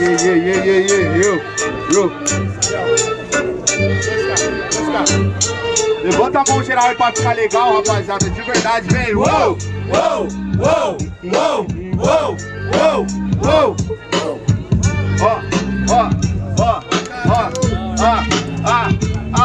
yeah, yeah, yeah, yeah, yo, yo. Levanta a mão geral aí pra ficar legal, rapaziada, de verdade, vem. Uou, uou, uou, uou, uou, uou, uou. Ó,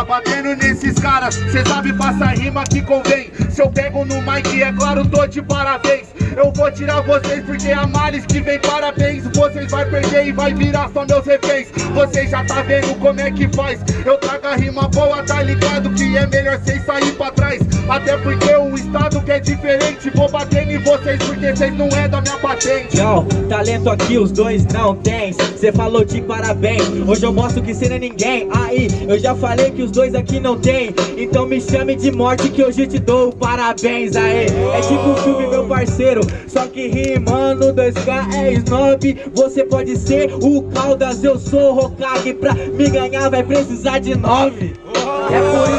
batendo nesses caras, cê sabe passar rima que convém. Se eu pego no mic, é claro, tô de parabéns. Eu vou tirar vocês porque a males que vem parabéns. Vocês vai perder e vai virar só meus reféns. Vocês já tá vendo como é que faz. Eu trago a rima boa, tá ligado que é melhor sem sair pra trás. Até porque o estado que é diferente Vou em vocês porque vocês não é da minha patente. Yo, talento aqui os dois não tem. Cê falou de parabéns Hoje eu mostro que cê não é ninguém. Aí, eu já falei que os dois aqui não tem. Então me chame de morte que hoje te dou parabéns. Aê, é tipo um filme meu parceiro. Só que rimando 2K é snob. Você pode ser o Caldas, eu sou Hokage. Pra me ganhar vai precisar de nove. É por isso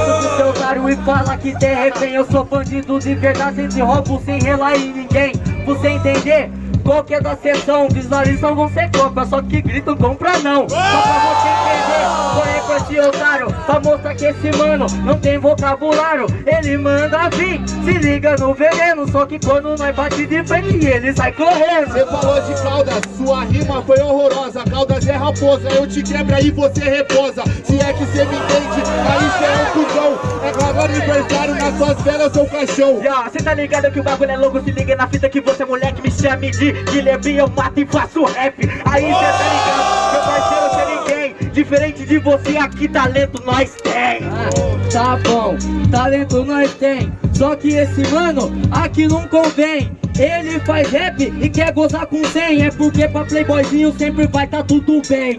caro e fala que de repente eu sou bandido de verdade Sem roubo, sem relar em ninguém. Você entender? Qualquer da sessão visualizam ser compra Só que gritam compra não. Só pra você entender Corre com esse otário. Pra mostrar que esse mano não tem vocabulário. Ele manda vir Se liga no veneno. Só que quando nós bate de frente Ele sai correndo. Você falou de Caldas Sua rima foi horrorosa. Caldas é raposa Eu te quebro aí você reposa. Se é que você me entende Aí cê é um cuzão É claro aniversário Nas suas velas eu sou caixão Já, cê tá ligado que o bagulho é louco? Se liga na fita que você moleque me chame de Guilherme eu mato e faço rap. Aí cê tá ligado, meu parceiro cê ninguém. Diferente de você aqui talento nós tem. Ah, Tá bom, talento nós tem. Só que esse mano aqui não convém. Ele faz rap e quer gozar com 100 É porque pra playboyzinho sempre vai tá tudo bem